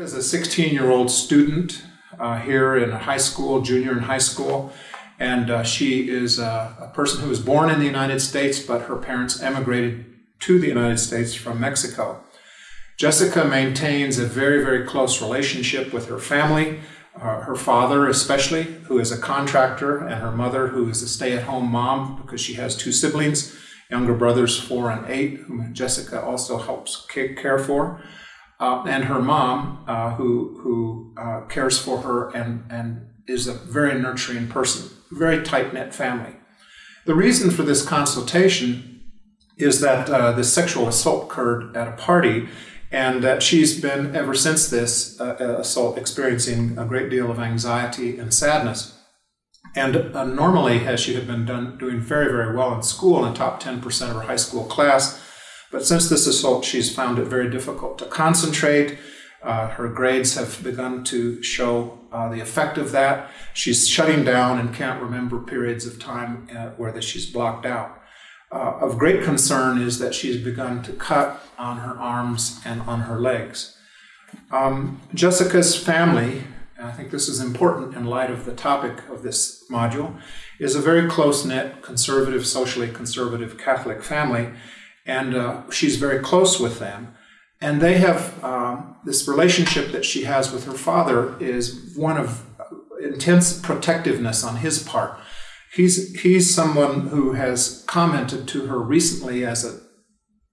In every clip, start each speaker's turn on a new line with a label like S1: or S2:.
S1: Is a 16 year old student uh, here in high school, junior in high school, and uh, she is a, a, person who was born in the United States, but her parents emigrated to the United States from Mexico. Jessica maintains a very, very close relationship with her family, uh, her father especially, who is a contractor, and her mother, who is a stay at home mom because she has two siblings, younger brothers, four and eight, whom Jessica also helps care for uh, and her mom, uh, who who uh, cares for her and and is a very nurturing person, very tight knit family. The reason for this consultation is that uh, this sexual assault occurred at a party, and that she's been ever since this uh, assault experiencing a great deal of anxiety and sadness. And uh, normally, as she had been done, doing very, very well in school, in top 10% of her high school class, but since this assault, she's found it very difficult to concentrate. Uh, her grades have begun to show uh, the effect of that. She's shutting down and can't remember periods of time uh, where she's blocked out. Uh, of great concern is that she's begun to cut on her arms and on her legs. Um, Jessica's family, I think this is important in light of the topic of this module, is a very close knit, conservative, socially conservative Catholic family and uh, she's very close with them. And they have um, this relationship that she has with her father is one of intense protectiveness on his part. He's, he's someone who has commented to her recently as a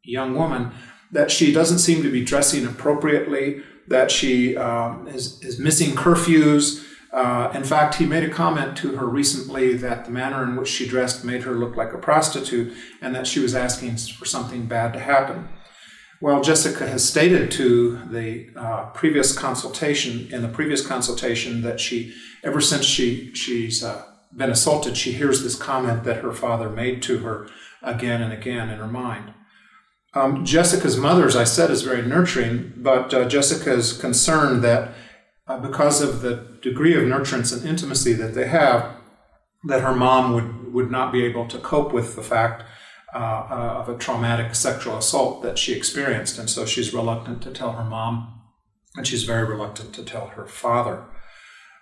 S1: young woman that she doesn't seem to be dressing appropriately, that she um, is, is missing curfews, uh, in fact, he made a comment to her recently that the manner in which she dressed made her look like a prostitute and that she was asking for something bad to happen. Well, Jessica has stated to the uh, previous consultation, in the previous consultation, that she, ever since she, she's uh, been assaulted, she hears this comment that her father made to her again and again in her mind. Um, Jessica's mother, as I said, is very nurturing, but uh, Jessica is concerned that uh, because of the degree of nurturance and intimacy that they have, that her mom would, would not be able to cope with the fact uh, uh, of a traumatic sexual assault that she experienced. And so she's reluctant to tell her mom, and she's very reluctant to tell her father.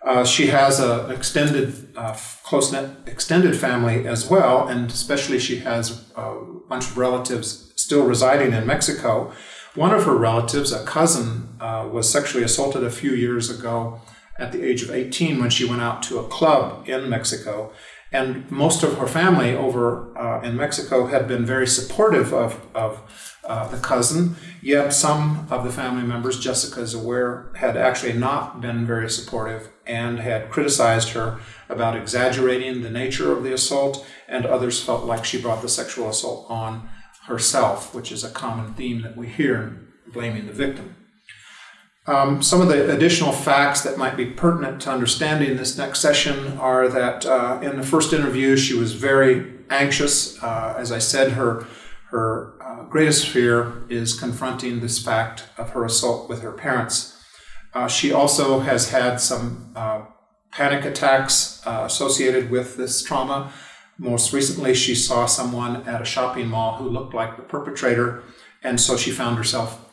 S1: Uh, she has an extended, uh, close knit extended family as well, and especially she has a bunch of relatives still residing in Mexico. One of her relatives, a cousin, uh, was sexually assaulted a few years ago at the age of 18 when she went out to a club in Mexico. And most of her family over uh, in Mexico had been very supportive of, of uh, the cousin, yet some of the family members, Jessica is aware, had actually not been very supportive and had criticized her about exaggerating the nature of the assault, and others felt like she brought the sexual assault on herself, which is a common theme that we hear blaming the victim. Um, some of the additional facts that might be pertinent to understanding this next session are that uh, in the first interview, she was very anxious. Uh, as I said, her, her uh, greatest fear is confronting this fact of her assault with her parents. Uh, she also has had some uh, panic attacks uh, associated with this trauma. Most recently, she saw someone at a shopping mall who looked like the perpetrator, and so she found herself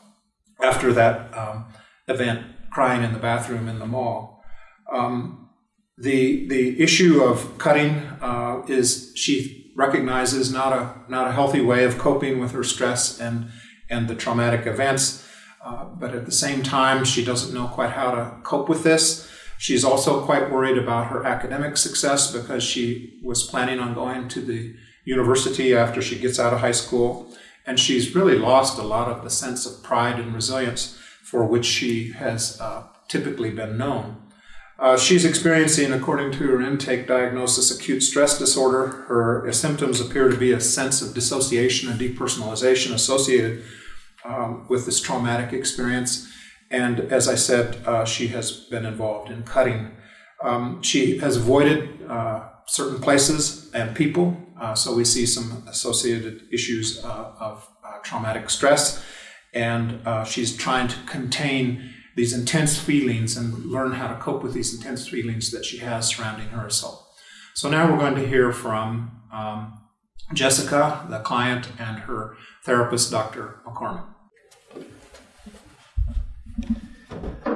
S1: after that um, event crying in the bathroom in the mall. Um, the the issue of cutting uh, is she recognizes not a not a healthy way of coping with her stress and and the traumatic events, uh, but at the same time she doesn't know quite how to cope with this. She's also quite worried about her academic success because she was planning on going to the university after she gets out of high school. And she's really lost a lot of the sense of pride and resilience for which she has uh, typically been known. Uh, she's experiencing, according to her intake diagnosis, acute stress disorder. Her symptoms appear to be a sense of dissociation and depersonalization associated um, with this traumatic experience. And as I said, uh, she has been involved in cutting. Um, she has avoided uh, certain places and people, uh, so we see some associated issues uh, of uh, traumatic stress. And uh, she's trying to contain these intense feelings and learn how to cope with these intense feelings that she has surrounding her assault. So now we're going to hear from um, Jessica, the client, and her therapist, Dr. McCormick.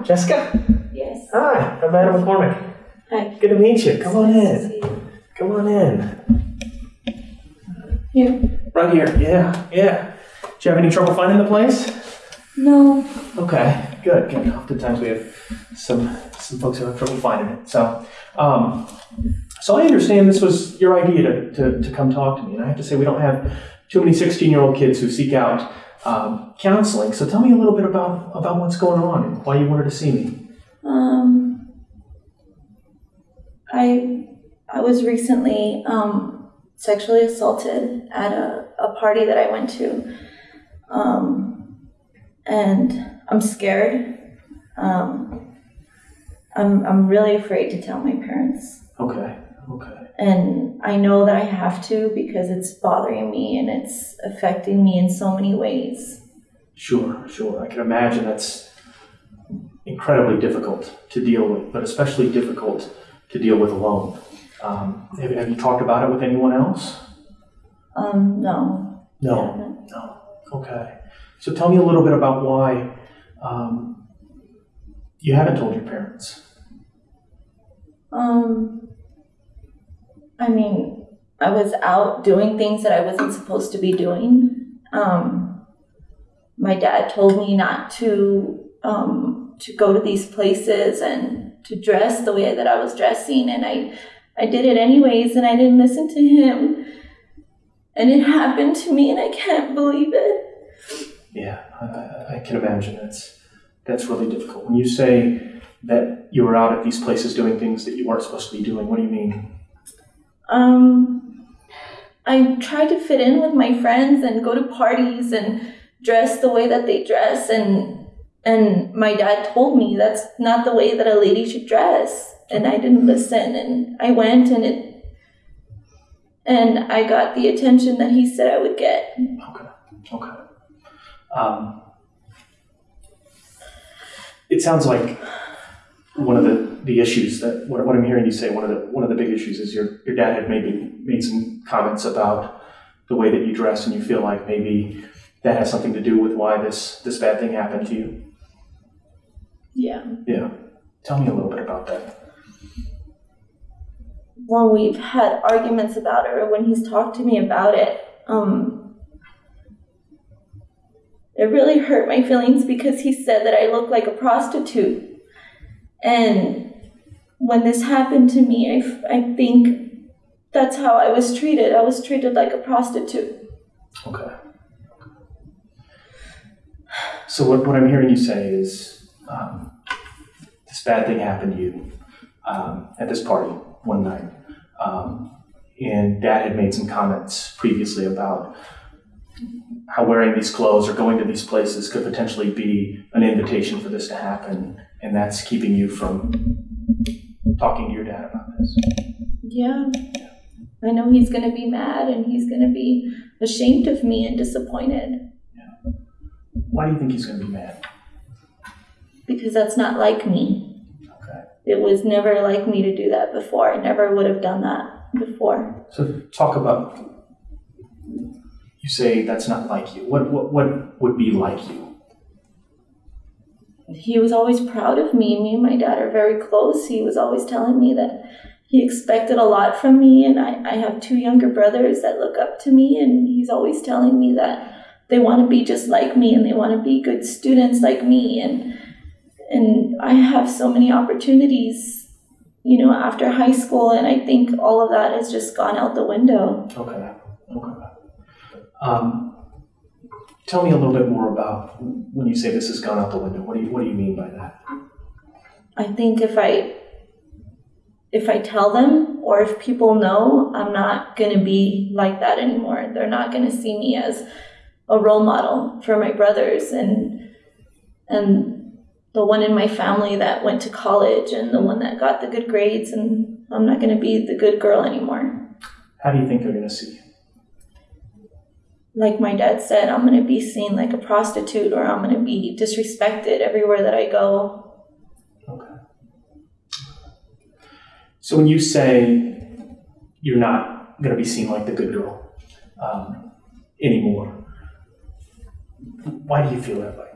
S2: Jessica?
S3: Yes.
S2: Hi, I'm Adam McCormick.
S3: Hi.
S2: Good to meet you. Come on in. Come on in.
S3: Here.
S2: Right here. Yeah, yeah. Do you have any trouble finding the place?
S3: No.
S2: Okay, good, good. Oftentimes we have some some folks who have trouble finding it. So, um, so I understand this was your idea to, to, to come talk to me, and I have to say we don't have too many 16 year old kids who seek out um, counseling. So tell me a little bit about about what's going on and why you wanted to see me.
S3: Um. I I was recently um, sexually assaulted at a, a party that I went to. Um, and I'm scared. Um, I'm I'm really afraid to tell my parents.
S2: Okay, okay.
S3: And I know that I have to because it's bothering me and it's affecting me in so many ways.
S2: Sure, sure. I can imagine that's incredibly difficult to deal with, but especially difficult to deal with alone. Um, have, have you talked about it with anyone else?
S3: Um, no.
S2: No. No. Okay. So tell me a little bit about why um, you haven't told your parents.
S3: Um, I mean, I was out doing things that I wasn't supposed to be doing. Um, my dad told me not to um, to go to these places and to dress the way that I was dressing, and I I did it anyways, and I didn't listen to him. And it happened to me, and I can't believe it.
S2: Yeah, I, I, can imagine that's that's really difficult. When you say that you were out at these places doing things that you weren't supposed to be doing, what do you mean?
S3: Um, I try to fit in with my friends and go to parties and dress the way that they dress and and my dad told me that's not the way that a lady should dress and I didn't listen and I went and it and I got the attention that he said I would get.
S2: Okay. Okay. Um, it sounds like one of the, the issues that what, what I'm hearing you say one of the one of the big issues is your your dad had maybe made some comments about the way that you dress and you feel like maybe that has something to do with why this this bad thing happened to you.
S3: Yeah.
S2: Yeah. Tell me a little bit about that.
S3: when we've had arguments about it or when he's talked to me about it, um, it really hurt my feelings because he said that I look like a prostitute. And when this happened to me, I, I think that's how I was treated. I was treated like a prostitute.
S2: Okay. So what, what I'm hearing you say is um, this bad thing happened to you um, at this party one night, um, and Dad had made some comments previously about how wearing these clothes or going to these places could potentially be an invitation for this to happen, and that's keeping you from talking to your dad about this.
S3: Yeah. I know he's going to be mad and he's going to be ashamed of me and disappointed Yeah.
S2: Why do you think he's going to be mad?
S3: because that's not like me.
S2: Okay.
S3: It was never like me to do that before. I never would have done that before.
S2: So talk about. You say that's not like you. What what what would be like you?
S3: He was always proud of me. Me and my dad are very close. He was always telling me that he expected a lot from me, and I, I have two younger brothers that look up to me, and he's always telling me that they want to be just like me and they want to be good students like me and and I have so many opportunities you know after high school and I think all of that has just gone out the window
S2: Okay. Okay. Um, tell me a little bit more about when you say this has gone out the window. What do you what do you mean by that?
S3: I think if I if I tell them or if people know, I'm not going to be like that anymore. They're not going to see me as a role model for my brothers and and the one in my family that went to college and the one that got the good grades and I'm not going to be the good girl anymore.
S2: How do you think they're going to see you?
S3: Like my dad said, I'm going to be seen like a prostitute or I'm going to be disrespected everywhere that I go.
S2: Okay. So when you say you're not going to be seen like the good girl um, anymore, why do you feel that way?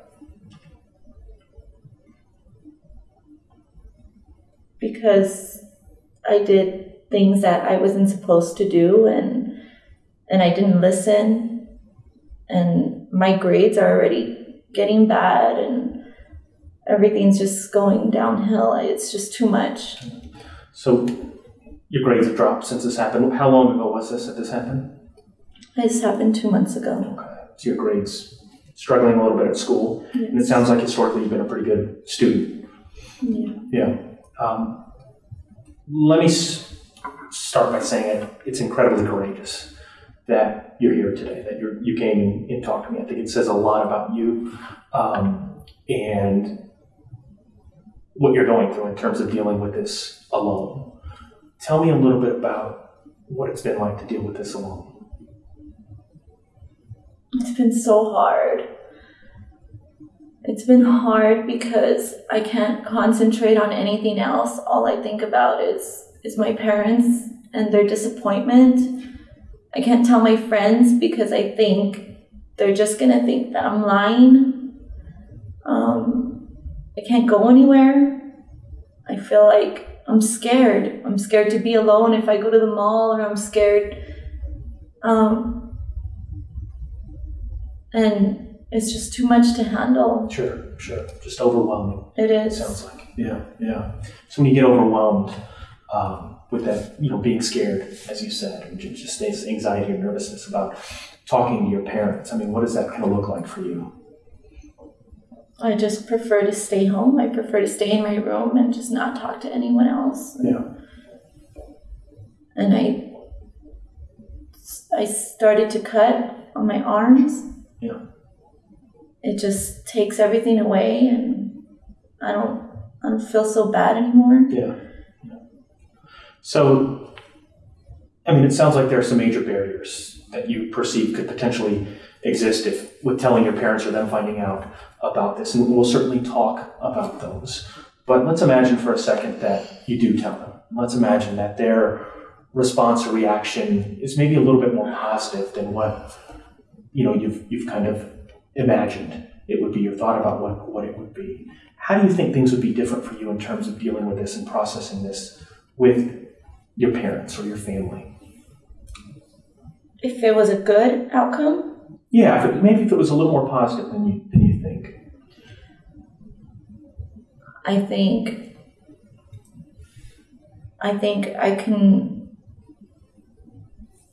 S3: because I did things that I wasn't supposed to do and and I didn't listen and my grades are already getting bad and everything's just going downhill. It's just too much.
S2: So your grades have dropped since this happened. How long ago was this that this happened?
S3: This happened two months ago.
S2: Okay. So your grades struggling a little bit at school, and it sounds like historically you've been a pretty good student.
S3: Yeah.
S2: Yeah. Um, let me s- start by saying it, it's incredibly courageous that you're here today, that you're, you came and, and talked to me. I think it says a lot about you um, and what you're going through in terms of dealing with this alone. Tell me a little bit about what it's been like to deal with this alone.
S3: It's been so hard. It's been hard because I can't concentrate on anything else. All I think about is is my parents and their disappointment. I can't tell my friends because I think they're just gonna think that I'm lying. Um, I can't go anywhere. I feel like I'm scared. I'm scared to be alone if I go to the mall, or I'm scared. Um, and it's just too much to handle.
S2: Sure, sure. Just overwhelming.
S3: It
S2: It
S3: is.
S2: sounds like. Yeah, yeah. So when you get overwhelmed um, with that, you know, being scared, as you said, just this anxiety or nervousness about talking to your parents, I mean, what does that kind of look like for you?
S3: I just prefer to stay home. I prefer to stay in my room and just not talk to anyone else.
S2: Yeah.
S3: And I, I started to cut on my arms.
S2: Yeah.
S3: It just takes everything away, and I don't, I don't feel so bad anymore.
S2: Yeah. So, I mean, it sounds like there are some major barriers that you perceive could potentially exist if, with telling your parents or them finding out about this, and we'll certainly talk about those. But let's imagine for a second that you do tell them. Let's imagine that their response or reaction is maybe a little bit more positive than what you know you've you've kind of imagined it would be or thought about what, what it would be. How do you think things would be different for you in terms of dealing with this and processing this with your parents or your family?
S3: If it was a good outcome,
S2: Yeah, if it, maybe if it was a little more positive than you than you think.
S3: I think I think I can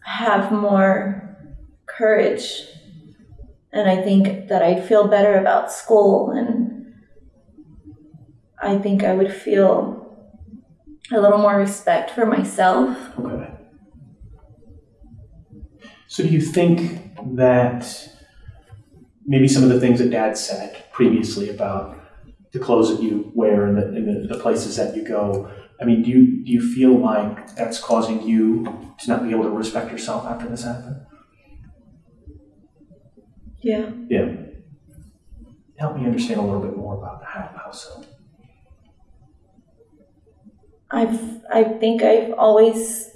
S3: have more courage and I think that I'd feel better about school and I think I would feel a little more respect for myself.
S2: Okay. So do you think that maybe some of the things that Dad said previously about the clothes that you wear and the, and the, the places that you go, I mean, do you do you feel like that's causing you to not be able to respect yourself after this happened?
S3: Yeah.
S2: Yeah. Help me understand a little bit more about how, how so.
S3: I've I think I've always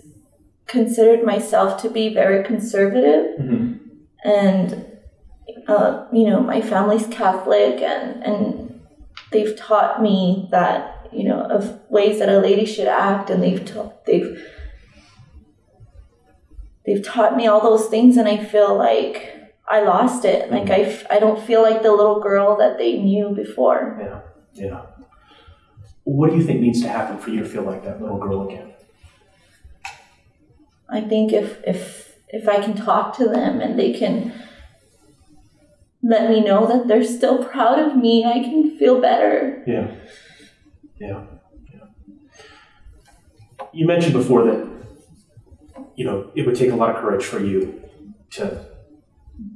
S3: considered myself to be very conservative
S2: Mm-hmm.
S3: and uh, you know my family's catholic and and they've taught me that you know of ways that a lady should act and they've taught they've they've taught me all those things and i feel like i lost it like I, f- I don't feel like the little girl that they knew before
S2: Yeah, yeah. What do you think needs to happen for you to feel like that little girl again?
S3: i think if if if i can talk to them and they can let me know that they're still proud of me i can feel better
S2: Yeah, yeah, yeah. You mentioned before that you know it would take a lot of courage for you to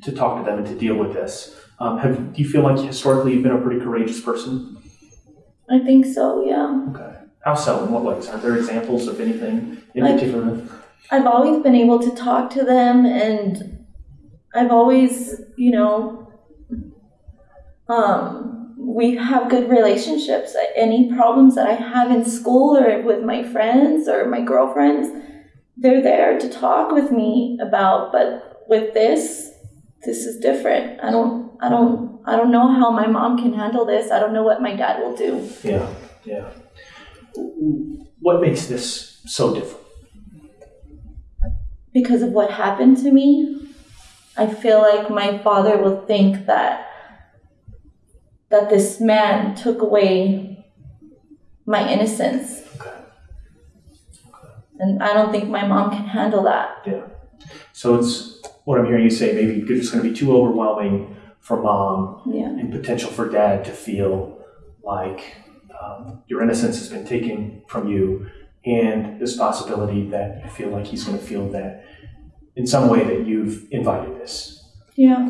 S2: to talk to them and to deal with this. Um, have do you feel like historically you've been a pretty courageous person?
S3: I think so yeah
S2: Okay. How so? In what ways? Are there examples of anything in
S3: I-
S2: particular?
S3: I've always been able to talk to them and I've always, you know, um, we have good relationships. Any problems that I have in school or with my friends or my girlfriends, they're there to talk with me about. But with this, this is different. I don't, I don't, I don't know how my mom can handle this. I don't know what my dad will do.
S2: Yeah, yeah. What makes this so different?
S3: because of what happened to me, I feel like my father will think that that this man took away my innocence.
S2: Okay.
S3: And I don't think my mom can handle that.
S2: Yeah. So it's what I'm hearing you say. Maybe it's going to be too overwhelming for mom
S3: Yeah.
S2: and potential for dad to feel like um, your innocence has been taken from you, and this possibility that you feel like he's going to feel that in some way that you've invited this.
S3: Yeah.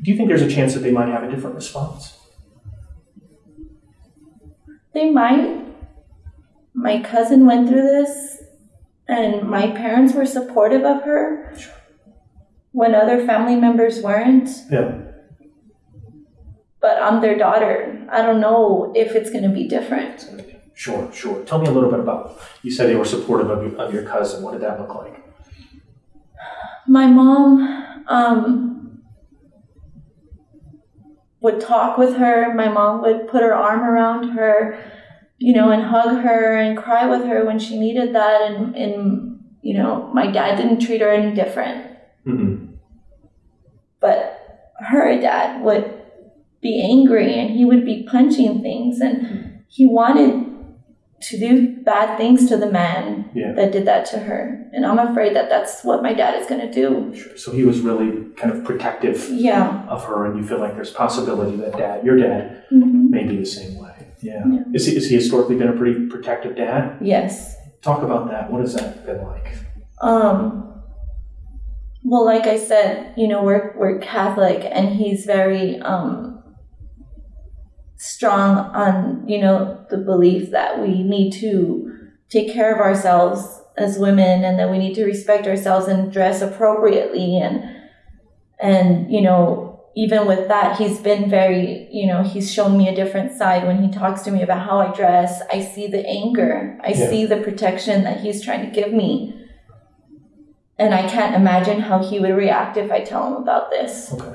S2: Do you think there's a chance that they might have a different response?
S3: They might. My cousin went through this and my parents were supportive of her when other family members weren't.
S2: Yeah.
S3: But I'm their daughter. I don't know if it's going to be different.
S2: Sure, sure. Tell me a little bit about. You said they were supportive of your, of your cousin. What did that look like?
S3: my mom um, would talk with her. My mom would put her arm around her, you know, and hug her and cry with her when she needed that. And, and you know, my dad didn't treat her any different.
S2: Mm-hmm.
S3: But her dad would be angry and he would be punching things and he wanted to do bad things to the man
S2: Yeah.
S3: that did that to her. And I'm afraid that that's what my dad is going to do.
S2: Sure. So he was really kind of protective
S3: Yeah.
S2: of her, and you feel like there's possibility that dad, your dad,
S3: hmm
S2: may be the same way. Yeah.
S3: Yeah.
S2: Is he, is he historically been a pretty protective dad?
S3: Yes.
S2: Talk about that. What has that been like?
S3: Um, well, like I said, you know, we're, we're Catholic and he's very, um, strong on, you know, the belief that we need to take care of ourselves as women and that we need to respect ourselves and dress appropriately and, and, you know, even with that, he's been very, you know, he's shown me a different side when he talks to me about how I dress. I see the anger. I
S2: Yeah.
S3: see the protection that he's trying to give me. And I can't imagine how he would react if I tell him about this.
S2: Okay.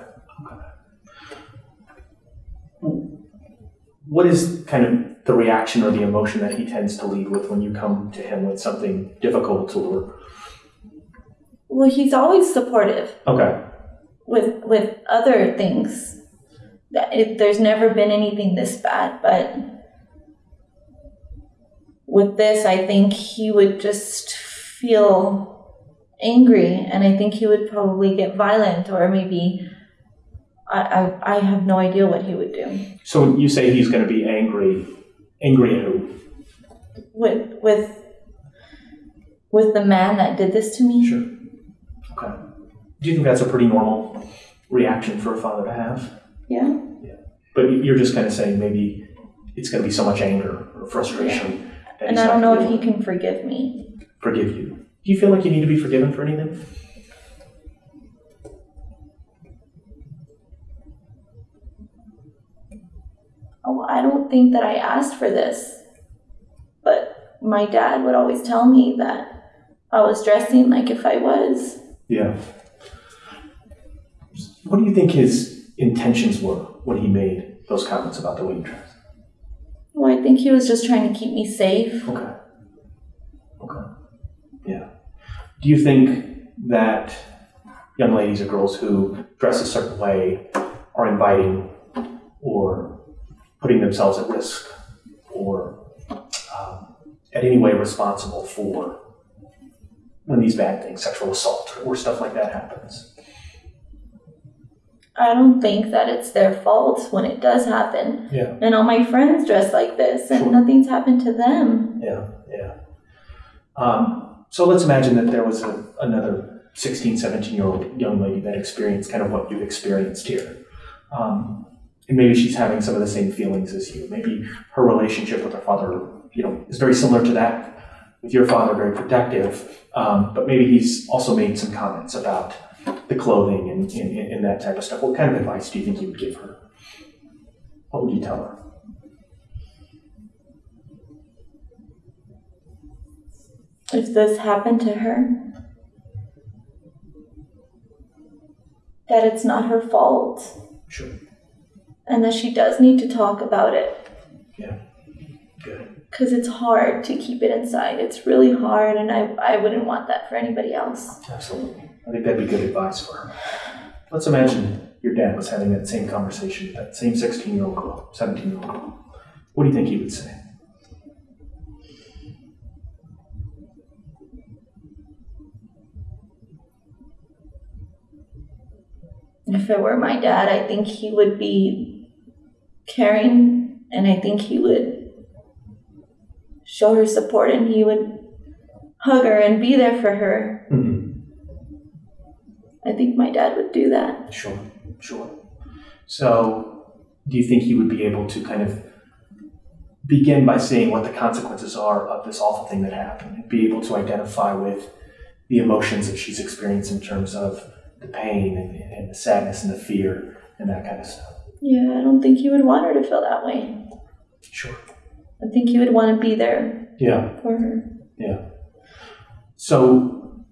S2: What is kind of the reaction or the emotion that he tends to lead with when you come to him with something difficult or?
S3: Well, he's always supportive
S2: Okay.
S3: with with other things. That it, there's never been anything this bad, but with this, I think he would just feel angry, and I think he would probably get violent, or maybe I I, I have no idea what he would do
S2: So you say he's going to be angry, angry at who?
S3: with with with the man that did this to me.
S2: Sure. Okay. Do you think that's a pretty normal reaction for a father to have?
S3: Yeah. Yeah.
S2: But you're just kind of saying maybe it's going to be so much anger or frustration that
S3: And I don't know if he can forgive me.
S2: forgive you. Do you feel like you need to be forgiven for anything?
S3: Oh, I don't think that I asked for this. But my dad would always tell me that I was dressing like if I was.
S2: Yeah. What do you think his intentions were when he made those comments about the way you dress?
S3: Well, I think he was just trying to keep me safe.
S2: Okay. Okay. Yeah. Do you think that young ladies or girls who dress a certain way are inviting or putting themselves at risk or um, at any way responsible for when these bad things, sexual assault or stuff like that happens?
S3: I don't think that it's their fault when it does happen.
S2: Yeah.
S3: And all my friends dress like this and
S2: Sure.
S3: nothing's happened to them.
S2: Yeah, yeah. Um, so let's imagine that there was a, another 16, 17 year old young lady that experienced kind of what you've experienced here. Um, and maybe she's having some of the same feelings as you. Maybe her relationship with her father, you know, is very similar to that with your father, very protective. Um, but maybe he's also made some comments about the clothing and, and, and that type of stuff. What kind of advice do you think you would give her? What would you tell her?
S3: If this happened to her, that it's not her fault
S2: Sure.
S3: And that she does need to talk about it. Yeah.
S2: Good.
S3: because it's hard to keep it inside. It's really hard, and I, I wouldn't want that for anybody else.
S2: Absolutely. I think that'd be good advice for her. Let's imagine your dad was having that same conversation with that same 16 year old girl, 17 year old girl. What do you think he would say?
S3: If it were my dad, I think he would be caring, and I think he would show her support, and he would hug her and be there for her.
S2: Mm-hmm.
S3: I think my dad would do that.
S2: Sure, sure. So, do you think he would be able to kind of begin by saying what the consequences are of this awful thing that happened and be able to identify with the emotions that she's experienced in terms of the pain and, and the sadness and the fear and that kind of stuff?
S3: Yeah, I don't think he would want her to feel that way.
S2: Sure.
S3: I think he would want to be there
S2: Yeah.
S3: for her.
S2: Yeah. So,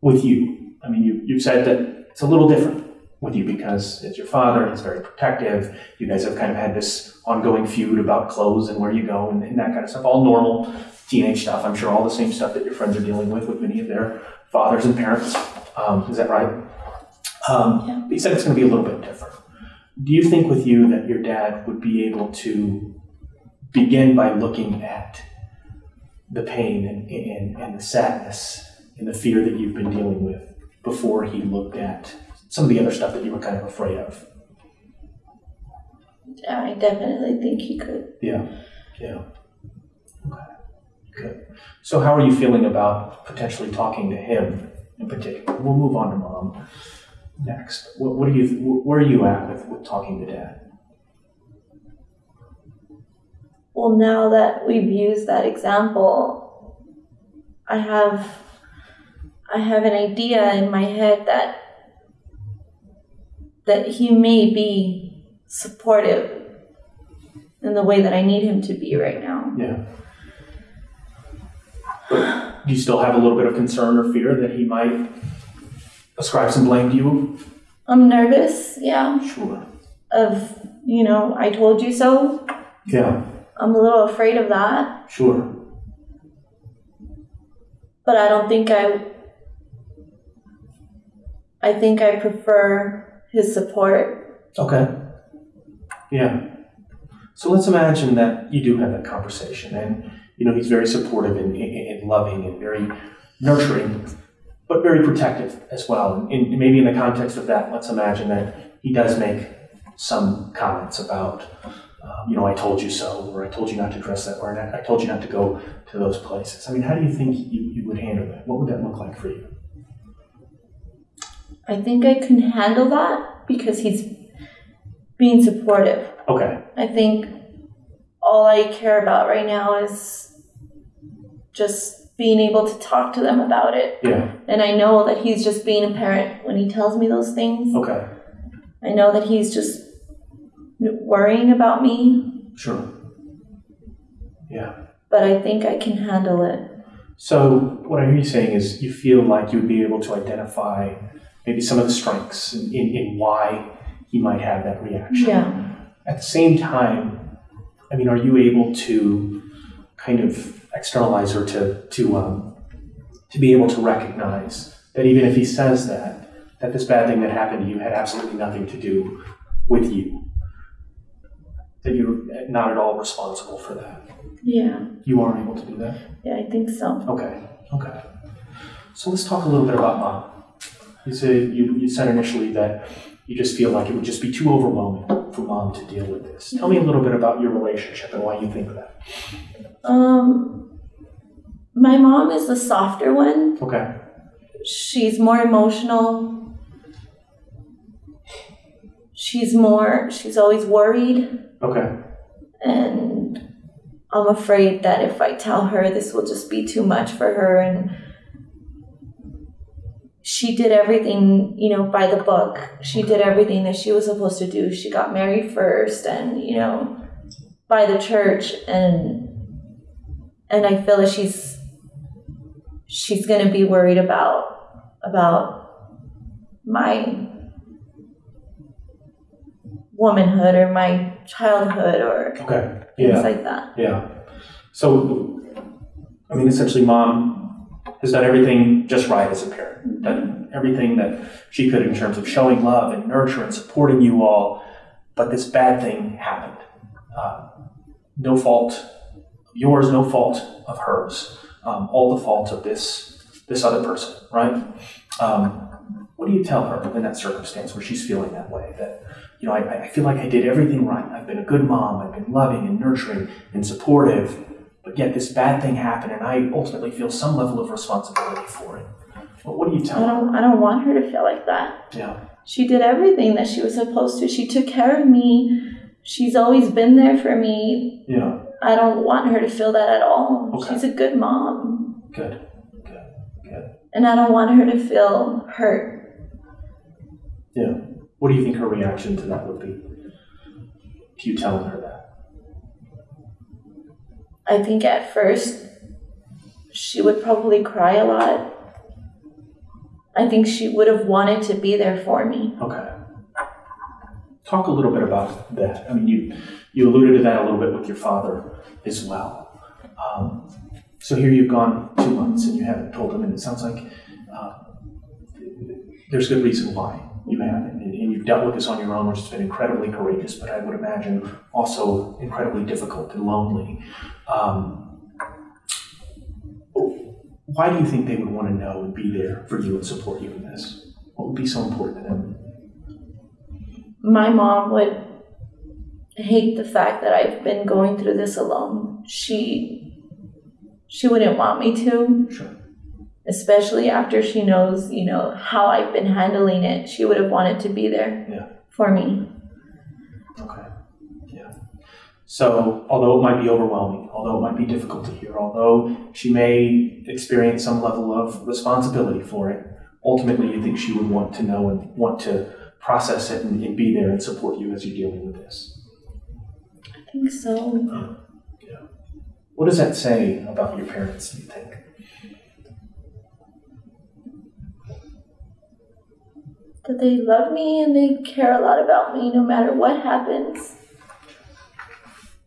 S2: with you, I mean, you, you've said that it's a little different with you because it's your father, he's very protective. You guys have kind of had this ongoing feud about clothes and where you go and, and that kind of stuff. All normal teenage stuff. I'm sure all the same stuff that your friends are dealing with with many of their fathers and parents. Um, is that right? Um,
S3: Yeah.
S2: But you said it's going to be a little bit different. Do you think with you that your dad would be able to begin by looking at the pain and, and, and the sadness and the fear that you've been dealing with before he looked at some of the other stuff that you were kind of afraid of.
S3: Yeah, I definitely think he could.
S2: Yeah, yeah. Okay, good. So, how are you feeling about potentially talking to him in particular? We'll move on to mom next. What, what are you? Where are you at with, with talking to dad?
S3: Well, now that we've used that example, I have I have an idea in my head that that he may be supportive in the way that I need him to be right now.
S2: Yeah. But do you still have a little bit of concern or fear that he might ascribe some blame to you?
S3: I'm nervous, yeah,
S2: Sure.
S3: of, you know, I told you so.
S2: Yeah.
S3: I'm a little afraid of that,
S2: Sure.
S3: but I don't think I I think I prefer his support.
S2: Okay. Yeah. So let's imagine that you do have that conversation, and you know he's very supportive and, and, and loving and very nurturing, but very protective as well. And, and maybe in the context of that, let's imagine that he does make some comments about, um, you know, I told you so, or I told you not to dress that, way, or I told you not to go to those places. I mean, how do you think you, you would handle that? What would that look like for you?
S3: I think I can handle that because he's being supportive.
S2: Okay.
S3: I think all I care about right now is just being able to talk to them about it.
S2: Yeah.
S3: And I know that he's just being a parent when he tells me those things.
S2: Okay.
S3: I know that he's just worrying about me,
S2: Sure. Yeah.
S3: but I think I can handle it.
S2: So what I hear you saying is you feel like you would be able to identify maybe some of the strengths in, in, in why he might have that reaction.
S3: Yeah.
S2: At the same time, I mean, are you able to kind of externalize or to to um, to be able to recognize that even if he says that, that this bad thing that happened to you had absolutely nothing to do with you, that you're not at all responsible for that.
S3: Yeah.
S2: You are able to do that.
S3: Yeah, I think so.
S2: Okay, okay. So let's talk a little bit about mom. You said you, you said initially that you just feel like it would just be too overwhelming for mom to deal with this. Tell me a little bit about your relationship and why you think that.
S3: Um my mom is the softer one.
S2: Okay,
S3: she's more emotional. She's more, she's always worried.
S2: okay,
S3: And I'm afraid that if I tell her, this will just be too much for her. And she did everything, you know, by the book. She did everything that she was supposed to do. She got married first and, you know, by the church. And, and I feel that she's, she's going to be worried about, about my womanhood or my childhood or
S2: okay.
S3: things like that.
S2: yeah. So, I mean, essentially, mom has done everything just right as a parent, done everything that she could in terms of showing love and nurture and supporting you all. But this bad thing happened. Uh, no fault of yours, no fault of hers. Um, all the fault of this this other person, right? Um, what do you tell her in that circumstance where she's feeling that way? That you know, I, I feel like I did everything right. I've been a good mom. I've been loving and nurturing and supportive. But yet this bad thing happened, and I ultimately feel some level of responsibility for it. But what do you
S3: I
S2: tell her?
S3: don't I don't want her to feel like that.
S2: Yeah,
S3: She did everything that she was supposed to. She took care of me. She's always been there for me.
S2: yeah,
S3: I don't want her to feel that at all.
S2: Okay.
S3: She's a good mom.
S2: good, good, good.
S3: And I don't want her to feel hurt.
S2: Yeah. What do you think her reaction to that would be? If you telling her that?
S3: I think at first she would probably cry a lot. I think she would have wanted to be there for me.
S2: Okay. Talk a little bit about that. I mean, you you alluded to that a little bit with your father as well. Um, so here you've gone two months and you haven't told him, and it sounds like uh, there's good reason why you haven't, you've dealt with this on your own, which has been incredibly courageous, but I would imagine also incredibly difficult and lonely. Um, why do you think they would want to know and be there for you and support you in this? What would be so important to them?
S3: My mom would hate the fact that I've been going through this alone. She she wouldn't want me to,
S2: Sure.
S3: Especially after she knows, you know, how I've been handling it. She would have wanted to be there
S2: Yeah.
S3: for me.
S2: Okay. Yeah. So, although it might be overwhelming, although it might be difficult to hear, although she may experience some level of responsibility for it, ultimately you think she would want to know and want to process it and, and be there and support you as you're dealing with this.
S3: I think so. Yeah.
S2: What does that say about your parents, do you think?
S3: That they love me and they care a lot about me no matter what happens.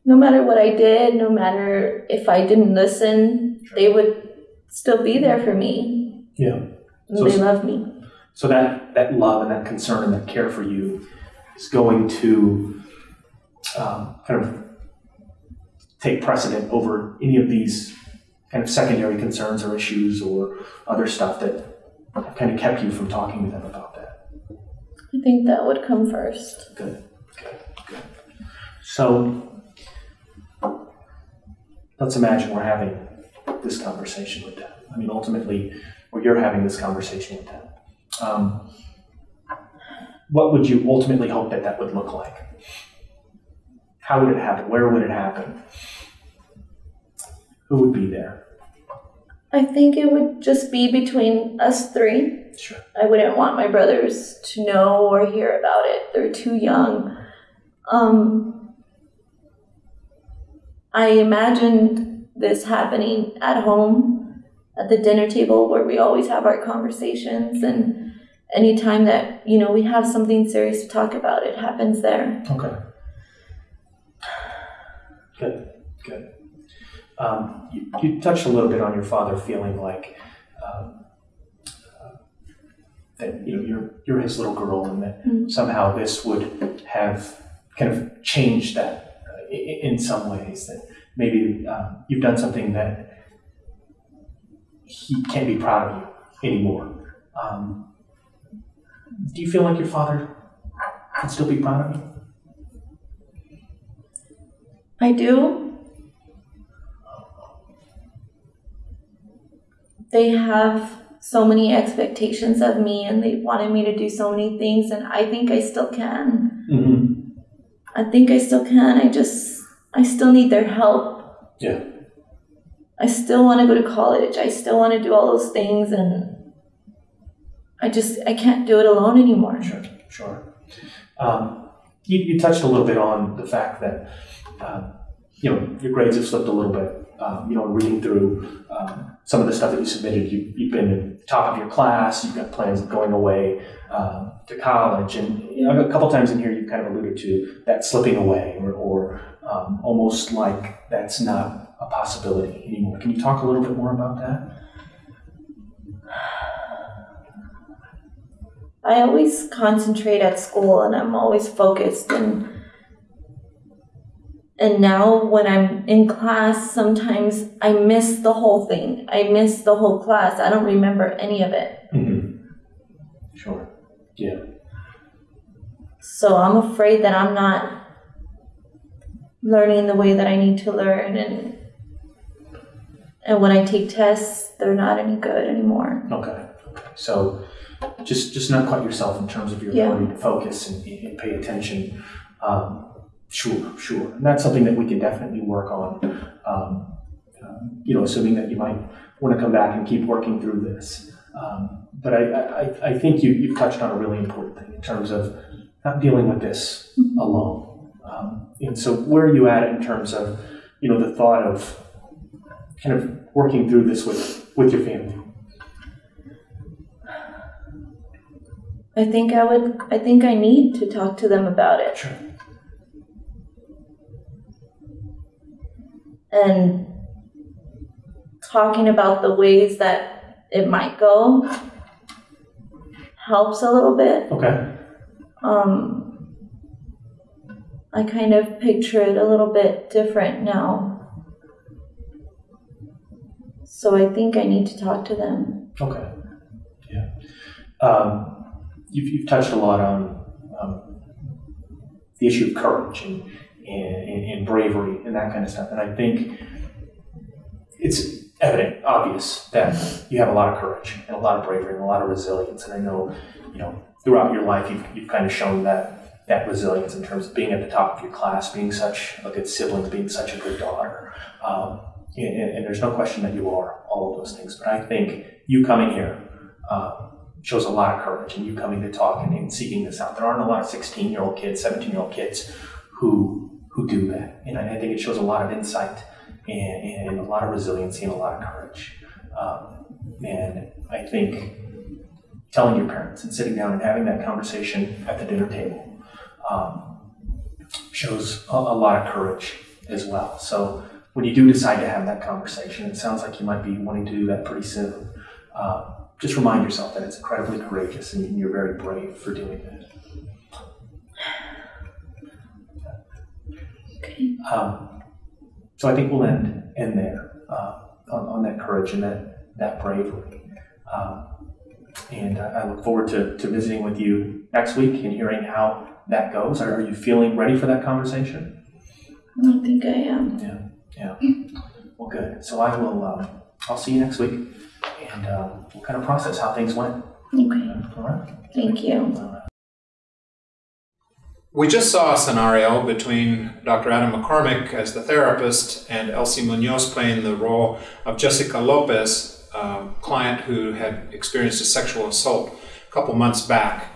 S3: No matter what I did, no matter if I didn't listen, they would still be there for me.
S2: Yeah. So
S3: they love me.
S2: So that, that love and that concern and that care for you is going to um, kind of take precedent over any of these kind of secondary concerns or issues or other stuff that kind of kept you from talking to them about.
S3: I think that would come first.
S2: Good, good, good. So let's imagine we're having this conversation with them. I mean, ultimately, or you're having this conversation with them. Um, what would you ultimately hope that that would look like? How would it happen? Where would it happen? Who would be there?
S3: I think it would just be between us three. I wouldn't want my brothers to know or hear about it. They're too young. Um, I imagined this happening at home at the dinner table where we always have our conversations and anytime that you know we have something serious to talk about it happens there
S2: Okay. Good, good. Um, you, you touched a little bit on your father feeling like um, that you know you're you're his little girl, and that
S3: Mm.
S2: somehow this would have kind of changed that uh, in some ways. That maybe um, you've done something that he can't be proud of you anymore. Um, do you feel like your father can still be proud of you?
S3: I do. They have so many expectations of me and they wanted me to do so many things, and I think I still can.
S2: Mm-hmm.
S3: I think I still can. I just, I still need their help.
S2: Yeah.
S3: I still want to go to college. I still want to do all those things, and I just, I can't do it alone anymore.
S2: Sure, sure. Um, you, you touched a little bit on the fact that um, you know your grades have slipped a little bit. Um, you know, reading through um, some of the stuff that you submitted, you, you've been top of your class. You've got plans of going away um, to college, and you know, a couple times in here you've kind of alluded to that slipping away, or, or um, almost like that's not a possibility anymore. Can you talk a little bit more about that?
S3: I always concentrate at school and I'm always focused and and now when I'm in class sometimes I miss the whole thing. I miss the whole class. I don't remember any of it.
S2: Mm-hmm. Sure. Yeah.
S3: So I'm afraid that I'm not learning the way that I need to learn and and when I take tests, they're not any good anymore.
S2: Okay. So just just not quite yourself in terms of your
S3: Yeah.
S2: ability to focus and, and pay attention. Um, sure, sure. And that's something that we can definitely work on. Um, um, you know, assuming that you might want to come back and keep working through this. Um, but I, I, I think you, you've touched on a really important thing in terms of not dealing with this alone. Um, and so, where are you at in terms of, you know, the thought of kind of working through this with, with your family?
S3: I think I would I think I need to talk to them about it.
S2: Sure.
S3: And talking about the ways that it might go helps a little bit.
S2: Okay.
S3: Um, I kind of picture it a little bit different now. So I think I need to talk to them.
S2: Okay. Yeah. Um, you've, you've touched a lot on um, the issue of courage and, and, and bravery and that kind of stuff. And I think it's evident, obvious, that you have a lot of courage and a lot of bravery and a lot of resilience. And I know, you know, throughout your life, you've, you've kind of shown that, that resilience in terms of being at the top of your class, being such a good sibling, being such a good daughter. Um, and, and there's no question that you are all of those things. But I think you coming here uh, shows a lot of courage, and you coming to talk and, and seeking this out. There aren't a lot of 16 year old kids, 17 year old kids who who do that, and I, think it shows a lot of insight and, and a lot of resiliency and a lot of courage. Um, and I think telling your parents and sitting down and having that conversation at the dinner table um, shows a, a lot of courage as well. So when you do decide to have that conversation, it sounds like you might be wanting to do that pretty soon. Uh, just remind yourself that it's incredibly courageous and you're very brave for doing that. Um, so I think we'll end end there uh, on, on that courage and that that bravery. Um, and I look forward to, to visiting with you next week and hearing how that goes. Are you feeling ready for that conversation?
S3: I don't think I am. Yeah, yeah.
S2: Well, good. So I will. Um, I'll see you next week, and um, we'll kind of process how things went.
S3: Okay.
S2: All right.
S3: Thank you.
S1: We just saw a scenario between Dr. Adam McCormick as the therapist and Elsie Munoz playing the role of Jessica Lopez, a client who had experienced a sexual assault a couple months back.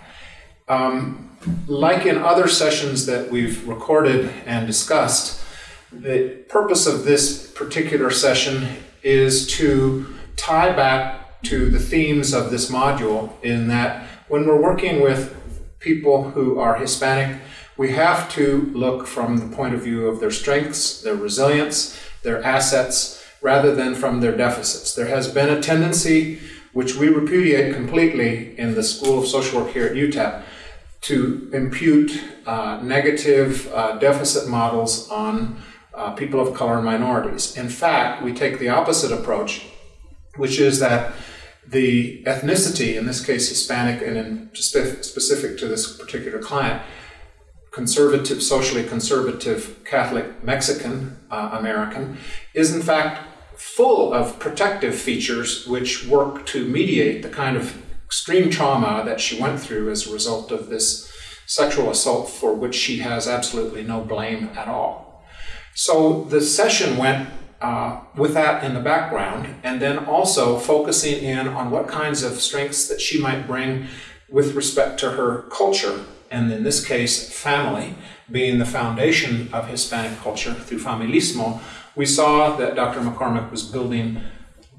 S1: Um, like in other sessions that we've recorded and discussed, the purpose of this particular session is to tie back to the themes of this module in that when we're working with people who are Hispanic, we have to look from the point of view of their strengths, their resilience, their assets, rather than from their deficits. There has been a tendency, which we repudiate completely in the School of Social Work here at UTEP, to impute uh, negative uh, deficit models on uh, people of color and minorities. In fact, we take the opposite approach, which is that the ethnicity, in this case Hispanic and in spe- specific to this particular client, conservative, socially conservative Catholic Mexican uh, American, is in fact full of protective features which work to mediate the kind of extreme trauma that she went through as a result of this sexual assault for which she has absolutely no blame at all. So the session went uh, with that in the background, and then also focusing in on what kinds of strengths that she might bring with respect to her culture, and in this case, family, being the foundation of Hispanic culture through familismo. We saw that Dr. McCormick was building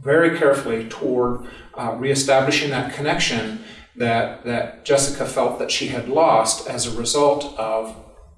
S1: very carefully toward uh, reestablishing that connection that, that Jessica felt that she had lost as a result of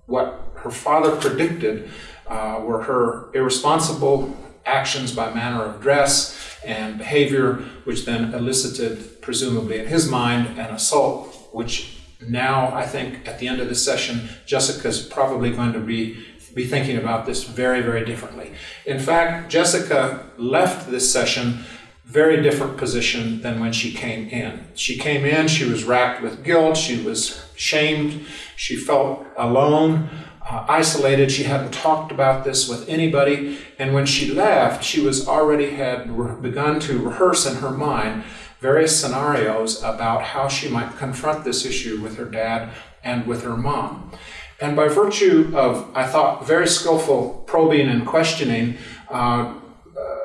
S1: what her father predicted uh, were her irresponsible actions by manner of dress and behavior, which then elicited, presumably in his mind, an assault, which now I think at the end of this session, Jessica's probably going to be be thinking about this very, very differently. In fact, Jessica left this session very different position than when she came in. She came in, she was racked with guilt, she was shamed, she felt alone, uh, isolated, she hadn't talked about this with anybody, and when she left, she was already had begun to rehearse in her mind various scenarios about how she might confront this issue with her dad and with her mom. And by virtue of, I thought, very skillful probing and questioning, uh,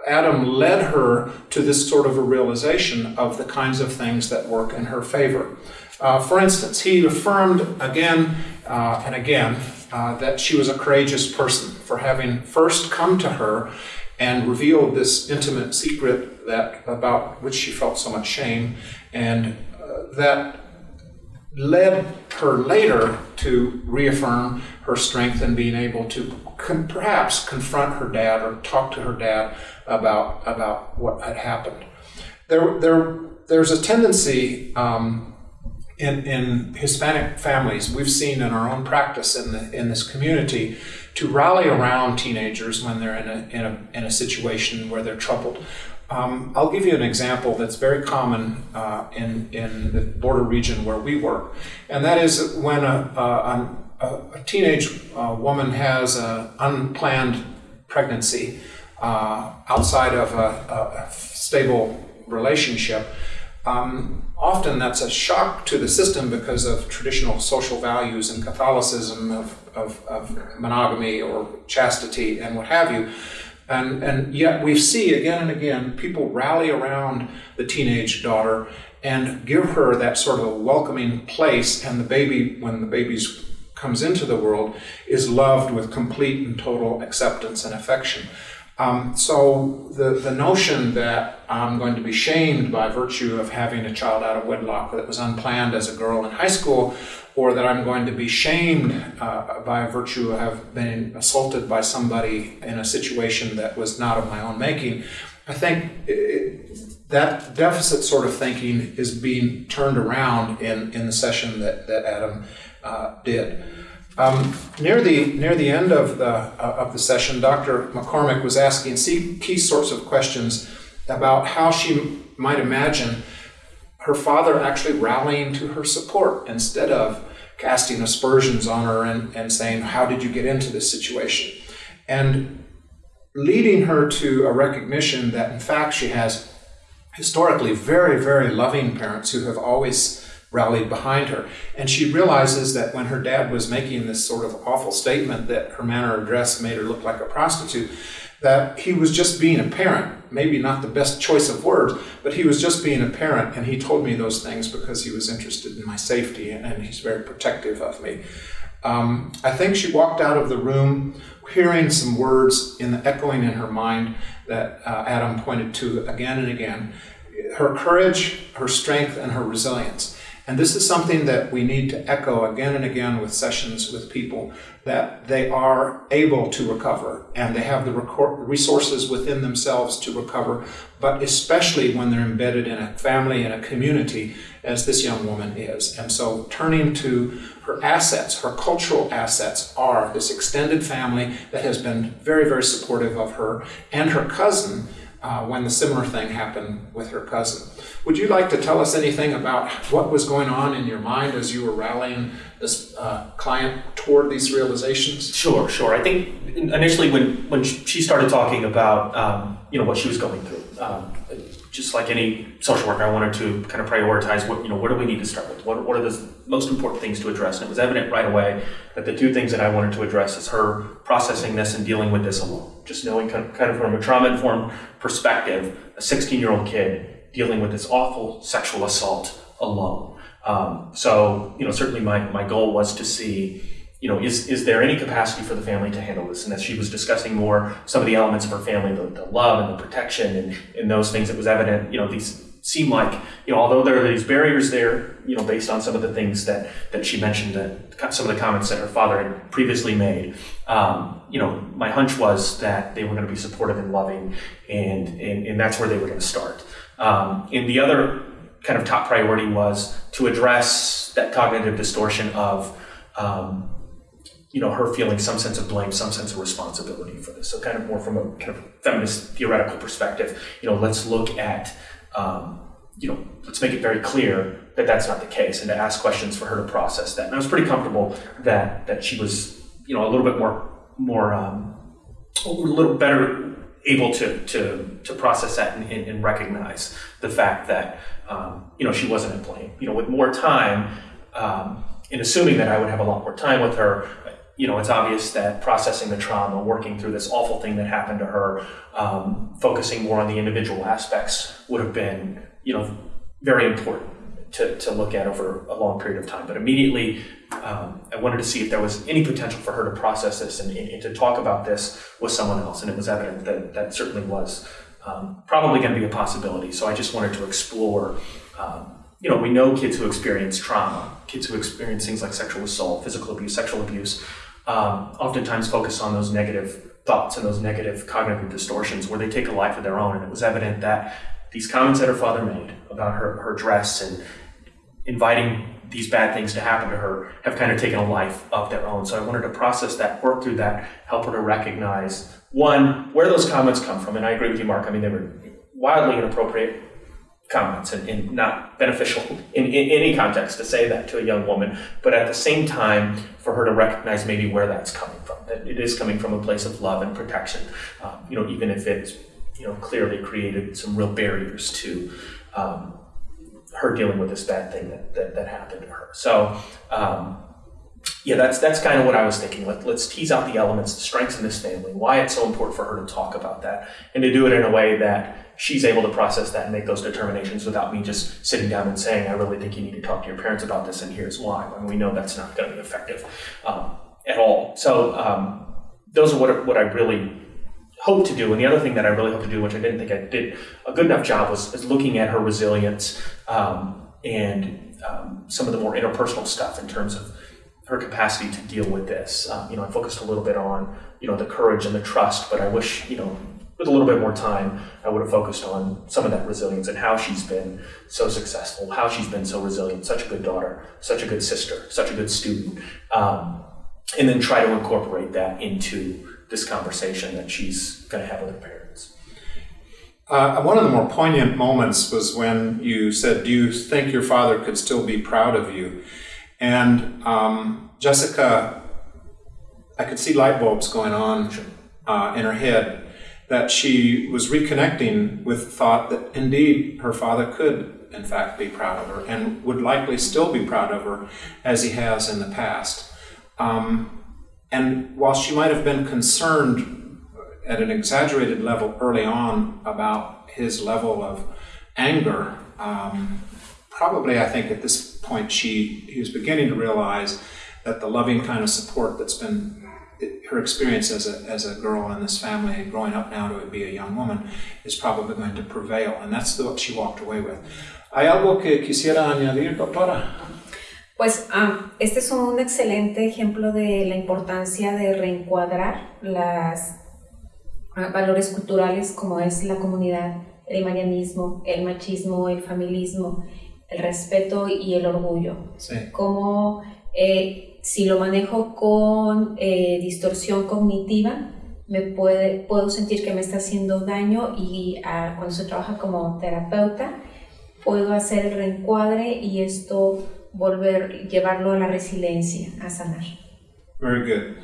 S1: Adam led her to this sort of a realization of the kinds of things that work in her favor. Uh, for instance, he affirmed again uh, and again uh, that she was a courageous person for having first come to her and revealed this intimate secret that about which she felt so much shame, and uh, that led her later to reaffirm her strength in being able to con- perhaps confront her dad or talk to her dad about about what had happened. There, there, there's a tendency um, in, in Hispanic families we've seen in our own practice in the in this community to rally around teenagers when they're in a in a in a situation where they're troubled. Um, I'll give you an example that's very common uh, in, in the border region where we work, and that is when a, a, a teenage uh, woman has an unplanned pregnancy uh, outside of a, a stable relationship. Um, often that's a shock to the system because of traditional social values and Catholicism of, of, of monogamy or chastity and what have you. And, and yet we see again and again people rally around the teenage daughter and give her that sort of a welcoming place. And the baby, when the baby comes into the world, is loved with complete and total acceptance and affection. Um, so the, the notion that I'm going to be shamed by virtue of having a child out of wedlock that was unplanned as a girl in high school or that I'm going to be shamed uh, by virtue of having been assaulted by somebody in a situation that was not of my own making, I think it, that deficit sort of thinking is being turned around in, in the session that, that Adam uh, did. Um, near the near the end of the uh, of the session, Dr. McCormick was asking key sorts of questions about how she might imagine her father actually rallying to her support instead of casting aspersions on her and, and saying, How did you get into this situation? And leading her to a recognition that, in fact, she has historically very, very loving parents who have always rallied behind her. And she realizes that when her dad was making this sort of awful statement that her manner of dress made her look like a prostitute, that he was just being a parent. Maybe not the best choice of words, but he was just being a parent. And he told me those things because he was interested in my safety and he's very protective of me. Um, I think she walked out of the room hearing some words in the echoing in her mind that uh, Adam pointed to again and again her courage, her strength, and her resilience. And this is something that we need to echo again and again with sessions with people that they are able to recover and they have the resources within themselves to recover, but especially when they're embedded in a family and a community, as this young woman is. And so turning to her assets, her cultural assets are this extended family that has been very, very supportive of her and her cousin uh, when the similar thing happened with her cousin. Would you like to tell us anything about what was going on in your mind as you were rallying this uh, client toward these realizations?
S4: Sure, sure. I think initially when, when she started talking about um, you know what she was going through, um, just like any social worker, I wanted to kind of prioritize what you know what do we need to start with? What, what are the most important things to address? And it was evident right away that the two things that I wanted to address is her processing this and dealing with this alone. Just knowing kind of, kind of from a trauma informed perspective, a 16 year old kid dealing with this awful sexual assault alone. Um, so you know certainly my my goal was to see you know, is, is there any capacity for the family to handle this? And as she was discussing more some of the elements of her family, the, the love and the protection and, and those things, it was evident, you know, these
S2: seem like, you know, although there are these barriers there, you know, based on some of the things that, that she mentioned, that some of the comments that her father had previously made, um, you know, my hunch was that they were going to be supportive and loving, and, and, and that's where they were going to start. Um, and the other kind of top priority was to address that cognitive distortion of, um, you know, her feeling some sense of blame, some sense of responsibility for this. So kind of more from a kind of feminist theoretical perspective, you know, let's look at um, you know, let's make it very clear that that's not the case, and to ask questions for her to process that. And I was pretty comfortable that that she was, you know, a little bit more more um, a little better able to to to process that and, and, and recognize the fact that um, you know she wasn't at blame. You know, with more time, um, in assuming that I would have a lot more time with her, you know, it's obvious that processing the trauma, working through this awful thing that happened to her, um, focusing more on the individual aspects would have been, you know, very important to, to look at over a long period of time. But immediately, um, I wanted to see if there was any potential for her to process this and, and, to talk about this with someone else. And it was evident that that certainly was um, probably going to be a possibility. So I just wanted to explore um, you know, we know kids who experience trauma, kids who experience things like sexual assault, physical abuse, sexual abuse, um, oftentimes focus on those negative thoughts and those negative cognitive distortions where they take a life of their own. And it was evident that these comments that her father made about her, her dress and inviting these bad things to happen to her have kind of taken a life of their own. So I wanted to process that, work through that, help her to recognize one, where those comments come from. And I agree with you, Mark. I mean, they were wildly inappropriate comments and, and not beneficial in, in, any context to say that to a young woman, but at the same time, for her to recognize maybe where that's coming from, that it is coming from a place of love and protection, um, you know, even if it's, you know, clearly created some real barriers to um, her dealing with this bad thing that, that, that happened to her. So, um, yeah, that's that's kind of what I was thinking. Let, let's tease out the elements, the strengths in this family, why it's so important for her to talk about that, and to do it in a way that she's able to process that and make those determinations without me just sitting down and saying, I really think you need to talk to your parents about this, and here's why. And we know that's not going to be effective um, at all. So um, those are what, what I really hope to do. And the other thing that I really hope to do, which I didn't think I did a good enough job, was, looking at her resilience um, and um, some of the more interpersonal stuff in terms of her capacity to deal with this. Um, you know, I focused a little bit on, you know, the courage and the trust, but I wish, you know, with a little bit more time, I would have focused on some of that resilience and how she's been so successful, how she's been so resilient, such a good daughter, such a good sister, such a good student, um, and then try to incorporate that into this conversation that she's going to have with her parents.
S1: Uh, one of the more poignant moments was when you said, Do you think your father could still be proud of you? And um, Jessica, I could see light bulbs going on uh, in her head that she was reconnecting with the thought that indeed her father could, in fact, be proud of her and would likely still be proud of her as he has in the past. Um, and while she might have been concerned at an exaggerated level early on about his level of anger, um, probably I think at this point she he was beginning to realize that the loving kind of support that's been her experience as a, as a girl in this family, and growing up now to be a young woman, is probably going to prevail. And that's what she walked away with. ¿Hay algo que quisiera añadir, doctora?
S5: Pues um, este es un excelente ejemplo de la importancia de reencuadrar los uh, valores culturales como es la comunidad, el marianismo, el machismo, el familismo, el respeto y el orgullo.
S1: Sí.
S5: Como eh, si lo manejo con eh, distorsión cognitiva, me puede, puedo sentir que me está haciendo daño y ah, cuando se trabaja como terapeuta, puedo hacer el reencuadre y esto volver, llevarlo a la resiliencia, a sanar.
S1: Very good.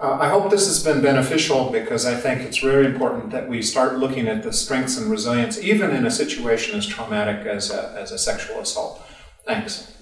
S1: Uh, I hope this has been beneficial because I think it's very important that we start looking at the strengths and resilience, even in a situation as traumatic as a, as a sexual assault. Thanks.